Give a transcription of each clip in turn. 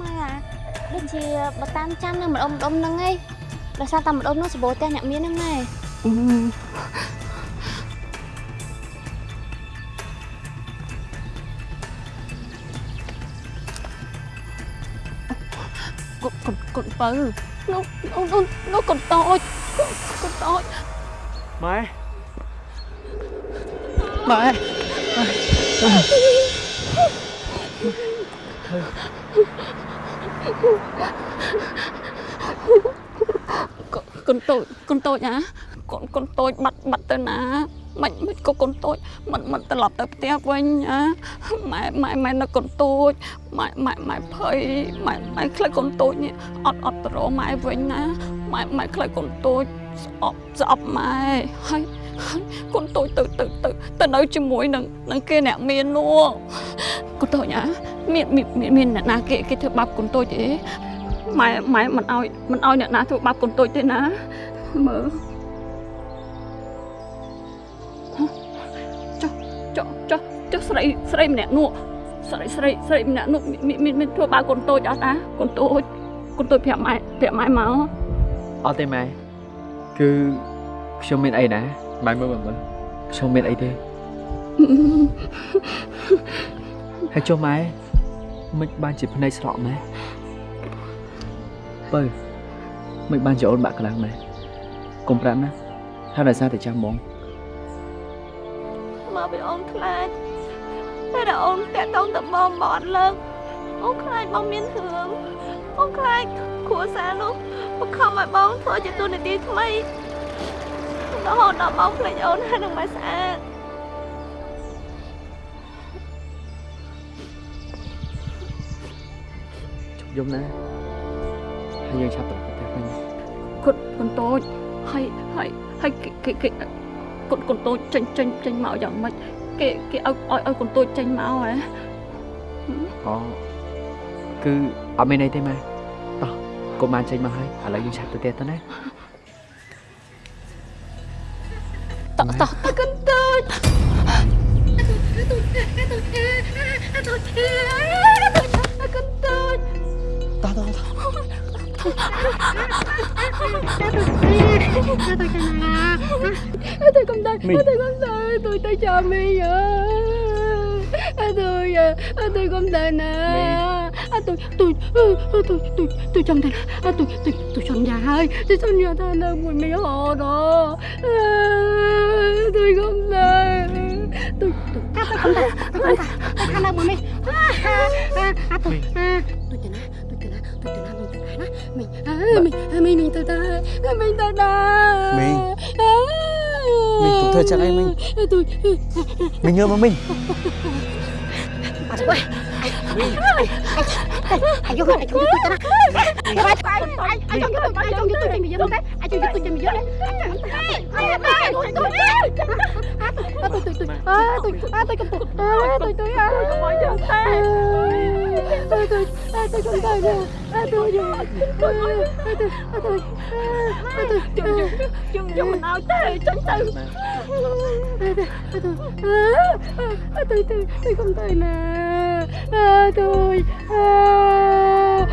ម៉ែអាដូចជាបើតាមចាំនឹងម្ដុំម្ដុំហ្នឹងឯងដោយសារតែម្ដុំហ្នឹងសម្បូរផ្ទះអ្នកមានហ្នឹងម៉ែកូនកូនកូនបើនោះនោះនោះកូនតូចកូនតូចម៉ែម៉ែ កូនតូចកូនតូចណាកូនកូនតូចបាត់បាត់ទៅណាមិនមិនក៏កូនតូចមិនមិនត្រឡប់ទៅផ្ទះវិញណាម៉ែម៉ែម៉ែនៅកូនតូចម៉ែម៉ែម៉ែភ័យម៉ែម៉ែខ្លាចកូនតូចនេះអត់អត់ទៅរកម៉ែវិញណាម៉ែម៉ែខ្លាចកូនតូចស្អប់ស្អប់ម៉ែហើយហើយកូនតូចទៅទៅទៅទៅនៅជាមួយនឹងនឹងគេអ្នកមាននោះកូនតូចណា មានមានមានមានអ្នកណាគេគេធ្វើបាបកូនតូចទេម៉ែម៉ែមិនអោយមិនអោយអ្នកណាធ្វើបាបកូនតូចទេណាមើលចុះចុះចុះចុះស្រីស្រីម្នាក់នោះស្រីស្រីស្រីម្នាក់នោះមានមានមានធ្វើបាបកូនតូចអត់តាកូនតូចកូនតូចប្រាប់ម៉ែប្រាប់ម៉ែមកអត់ទេម៉ែគឺខ្ញុំមានអីណាម៉ែមើលមើលមើលខ្ញុំមានអីទេហើយចុះម៉ែ មិនបានជាភ្នែកស្រក់ម៉ែបើមិនបានជាអូនបាក់ខ្លាំងម៉ែកុំប្រាប់ណាថាដោយសារតែចាំហ្មងមកពីអូនខ្លាចតែដល់អូនតាក់តងទៅបងបងអត់លើកអូនខ្លាចបងមានរឿងអូនខ្លាចគ្រួសារនោះបង្ខំឲ្យបងធ្វើជាទូនាទីថ្មីរហូតដល់បងភ្លេចអូនហើយនឹងមិនស្អាត យំណាហើយយើងឆាប់ទៅផ្ទះវិញកូនកូនតូចហើយហើយហើយគេគេគេកូនកូនតូចចេញចេញចេញមកយ៉ាងម៉េចគេគេឲ្យឲ្យឲ្យកូនតូចចេញមកហ៎អូគឺអត់មានអីទេម៉ែតោះកុំបានចេញមកហើយឥឡូវយើងឆាប់ទៅផ្ទះទៅណាតោះតោះតោះកូនតូច Thôi tôi cầm tay Tôi cầm tay Tôi cầm tay Tôi tay cho mi vậy. Tôi tôi không thể nè. Tôi tôi tôi tôi tôi chẳng thể tôi tôi tôi chồng nhà hai tôi chẳng nhà thân ơi mùi mì hồ đó. Tôi không thể tôi tôi tôi không ta tôi không ta tôi không ta bố mình à à à tôi à tôi tên á tôi tên á tôi tên á mình tên á mình ai mình ai mình tôi ai mình tôi ta mình ai tụt thời ai em mình tôi mình ơi mà mình Aduh, ayo ayo ai cara. Ayo gitu, ayo gitu jam biar teh. Ayo gitu jam biar. Ayo à tôi tôi tôi à tôi à tôi cầm tay à tôi tôi à tôi cầm chân tay tôi tôi à tôi cầm tay nè à tôi nè tôi tôi à tôi à tôi à tôi chung chung chung chung mình áo tay chân tay à tôi à tôi tôi tôi cầm tay nè à tôi à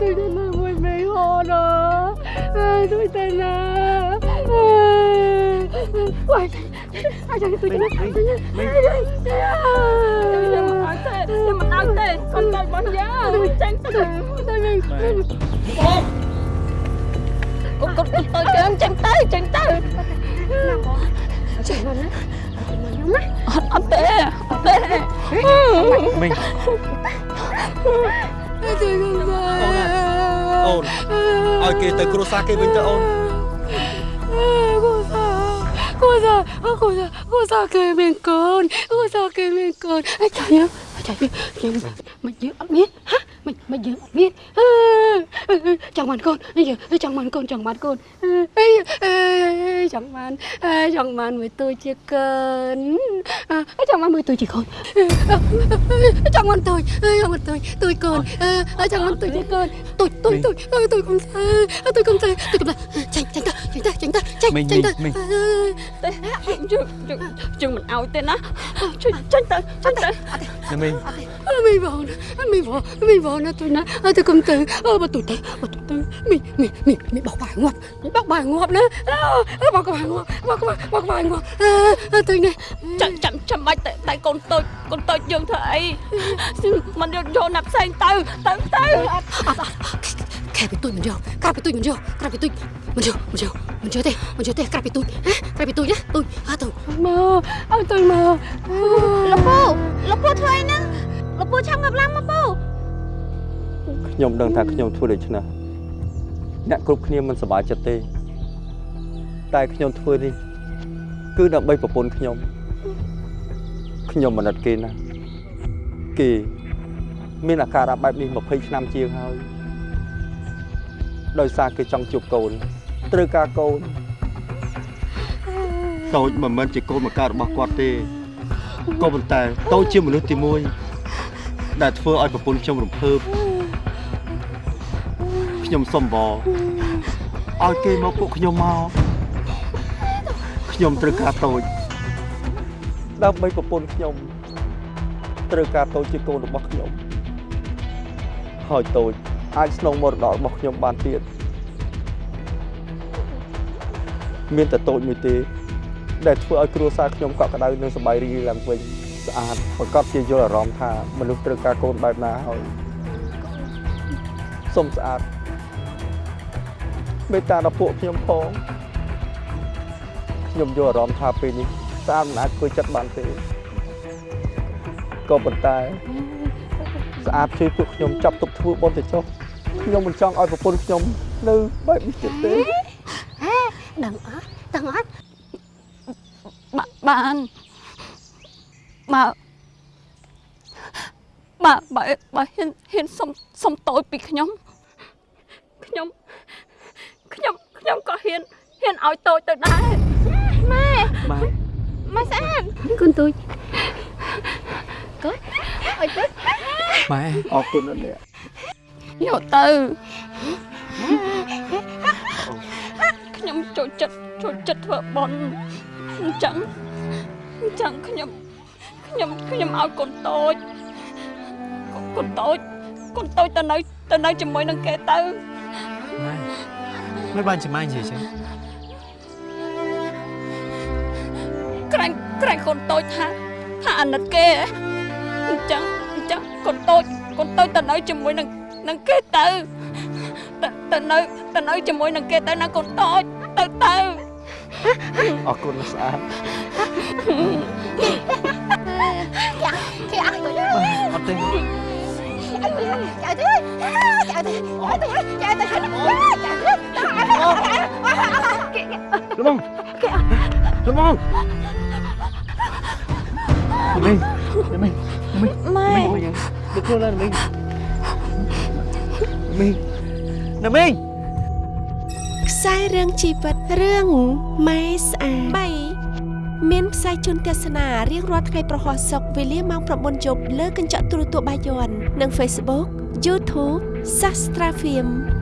tôi đã làm mình mấy hồ rồi à tôi tay nè Why? Ôi, ai cho tôi cho nó, tôi cho nhưng mà ao tê nhưng mà ao tê con tay bắn giá tránh từ tôi mình con con con tôi kêu em tránh tay tránh tay nào có chuyện mình á chuyện mình giống á ở tê ở tê mình tôi không tay អូនឲ្យគេទៅគ្រួសារគេវិញទៅអូន cô sao cô sao cô sao cô sao kề bên con cô sao kề bên con ai trời ơi trời ơi nhưng mà mình giữ ấp biết hả mình mình giữ ấp biết ចង់បានកូនចង់បានកូនចង់បានកូនចង់បានចង់បានមួយទួយជាកូនចង់បានមួយទួយជាកូនចង់បានទួយចង់បានទួយទួយកូន ចង់បានទួយជាកូនទួយទួយទួយទួយកុំទួយកុំទួយទួយកុំចាញ់ចាញ់តចាញ់តចាញ់តចាញ់ចាញ់តទេយើងយើងយើងមិនឲ្យទេណាជួយចាញ់ទៅចាញ់ទៅណាមីងមីបងមីបងមីបងណាទួយណាទៅកុំទៅបើទួយទៅបើទួយទៅមីមីមីមីបោកបាយងាប់មីបោកបាយងាប់ណាបោកបាយងាប់បោកបាយបោកបាយងាប់ទៅនេះចាំចាំចាំបាច់តែតែកូនតូចកូនតូចយើងធ្វើអីមិនយកយកណាប់ផ្សេងទៅទៅទៅខែពីទួយមិនយកក្រៅពីទួយមិនយកក្រៅពីទួយមិនយកមិនយក មិនយកទេមិនយកទេក្រៅពីទួយក្រៅពីទួយណាទួយអើទៅមកអើទៅមកលោកពូលោកពូធ្វើអីហ្នឹងលោកពូឆាប់ងាប់ឡើងមកពូខ្ញុំដឹងថាខ្ញុំធ្វើដូច្នេះអ្នកគ្រប់គ្នាមិនសប្បាយចិត្តទេ តែខ្ញុំធ្វើនេះគឺដើម្បីប្រពន្ធខ្ញុំខ្ញុំមិនអត់គេណាគេមានអាការៈបែបនេះ20ឆ្នាំជាងហើយដោយសារគេចង់ជួបកូន ត្រូវការកូនតូចមិនមែនជាកូនមកកើតរបស់គាត់ទេក៏ប៉ុន្តែតូចជាមនុស្សទី1ដែលធ្វើឲ្យប្រពន្ធខ្ញុំរំភើបខ្ញុំសុំបងឲ្យគេមកពួកខ្ញុំមកខ្ញុំត្រូវការតូចដើម្បីប្រពន្ធខ្ញុំត្រូវការតូចជាកូនរបស់ខ្ញុំហើយតូចអាចស្នងមរតករបស់ខ្ញុំបានទៀត មានតែតូចមួយទេ ដែលធ្វើឲ្យគ្រួសារខ្ញុំកក់ក្ដៅនិងសប្បាយរីករាយឡើងវិញស្អាតប្រកបជាយល់អារម្មណ៍ថាមនុស្សត្រូវការកូនបែបណាហើយសុំស្អាតមេត្តាដល់ពួកខ្ញុំផងខ្ញុំយល់អារម្មណ៍ថាពេលនេះស្អាតមិនអាចធ្វើចិត្តបានទេក៏ប៉ុន្តែស្អាតជួយពួកខ្ញុំចាប់ទុកធ្វើបុណ្យទៅចុះខ្ញុំមិនចង់ឲ្យប្រពន្ធខ្ញុំនៅបែបនេះទៀតទេ ដឹងអត់ដឹងអត់បាបានបើបើបើបើហ៊ានហ៊ានសុំសុំតូចពីខ្ញុំខ្ញុំខ្ញុំខ្ញុំក៏ហ៊ានហ៊ានឲ្យតូចទៅដែរម៉ែម៉ែស្អាតកូនទួយអុយទៅម៉ែអរគុណណាស់អ្នកយកទៅ ខ្ញុំចូលចិត្តចូលចិត្តធ្វើបន់អញ្ចឹងអញ្ចឹងខ្ញុំខ្ញុំខ្ញុំឲ្យកូនតូចកូនកូនតូចកូនតូចទៅនៅទៅនៅជាមួយនឹងគេទៅម៉ែមិនបានចំាញ់ទេចឹងក្រែងក្រែងកូនតូចថាថាអាណិតគេហ៎អញ្ចឹងអញ្ចឹងកូនតូចកូនតូចទៅនៅជាមួយនឹងនឹងគេទៅទៅទៅនៅទៅនៅជាមួយនឹងគេទៅណាកូនតូច ទៅទៅអរគុណណាស់ស្អាតគេអត់ទៅអត់ទេ chạy tới chạy tới chạy tới chạy tới chạy tới ល្មងល្មងមីងមីងមីងម៉ែមីងយ៉ាងដឹ កខ្លួនឡើងមីងមីងណាមីងខ្សែរឿងជីវិតរឿងម៉ែស្អាត3មានផ្សាយជូនទស្សនារៀងរាល់ថ្ងៃប្រហោះសុកវេលាម៉ោង9យប់លើកញ្ចក់ទូរទស្សន៍បាយ័ននិង Facebook YouTube Sastra Film